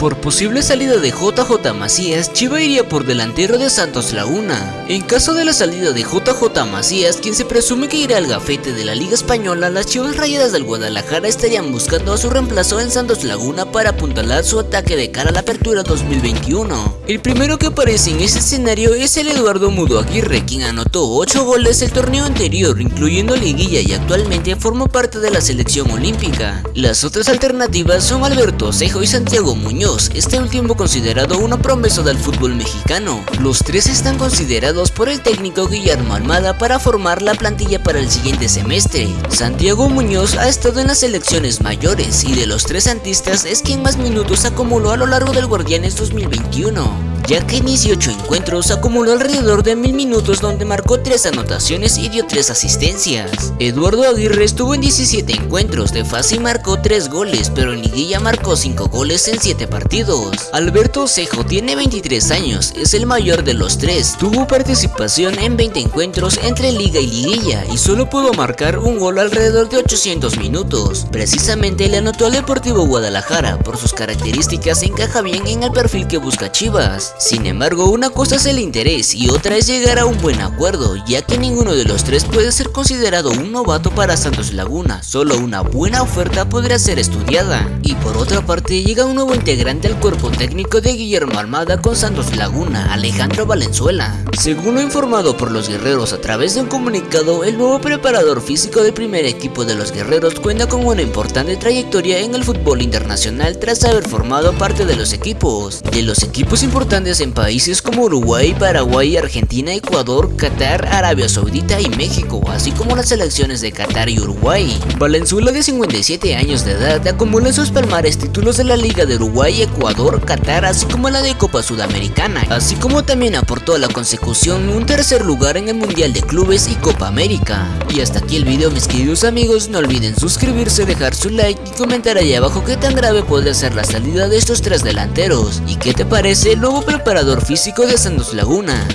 Por posible salida de JJ Macías, Chiva iría por delantero de Santos Laguna. En caso de la salida de JJ Macías, quien se presume que irá al gafete de la Liga Española, las Chivas Rayadas del Guadalajara estarían buscando a su reemplazo en Santos Laguna para apuntalar su ataque de cara a la apertura 2021. El primero que aparece en ese escenario es el Eduardo Mudo Aguirre, quien anotó 8 goles el torneo anterior, incluyendo liguilla y actualmente forma parte de la selección olímpica. Las otras alternativas son Alberto Cejo y Santiago Muñoz Muñoz, este último considerado una promesa del fútbol mexicano. Los tres están considerados por el técnico Guillermo Almada para formar la plantilla para el siguiente semestre. Santiago Muñoz ha estado en las selecciones mayores y de los tres santistas es quien más minutos acumuló a lo largo del Guardianes 2021 ya que en 18 encuentros acumuló alrededor de mil minutos donde marcó 3 anotaciones y dio 3 asistencias. Eduardo Aguirre estuvo en 17 encuentros, de fase marcó 3 goles, pero liguilla marcó 5 goles en 7 partidos. Alberto Cejo tiene 23 años, es el mayor de los tres, tuvo participación en 20 encuentros entre liga y liguilla y solo pudo marcar un gol alrededor de 800 minutos. Precisamente le anotó al Deportivo Guadalajara, por sus características encaja bien en el perfil que busca Chivas. Sin embargo, una cosa es el interés y otra es llegar a un buen acuerdo, ya que ninguno de los tres puede ser considerado un novato para Santos Laguna, solo una buena oferta podría ser estudiada. Y por otra parte, llega un nuevo integrante al cuerpo técnico de Guillermo Armada con Santos Laguna, Alejandro Valenzuela. Según lo informado por los guerreros a través de un comunicado, el nuevo preparador físico del primer equipo de los guerreros cuenta con una importante trayectoria en el fútbol internacional tras haber formado parte de los equipos. De los equipos importantes en países como Uruguay, Paraguay, Argentina, Ecuador, Qatar, Arabia Saudita y México, así como las selecciones de Qatar y Uruguay. Valenzuela de 57 años de edad acumula en sus palmares títulos de la Liga de Uruguay, Ecuador, Qatar, así como la de Copa Sudamericana, así como también aportó a la consecución un tercer lugar en el Mundial de Clubes y Copa América. Y hasta aquí el video mis queridos amigos, no olviden suscribirse, dejar su like y comentar ahí abajo qué tan grave puede ser la salida de estos tres delanteros y qué te parece el nuevo preparador físico de Santos Laguna.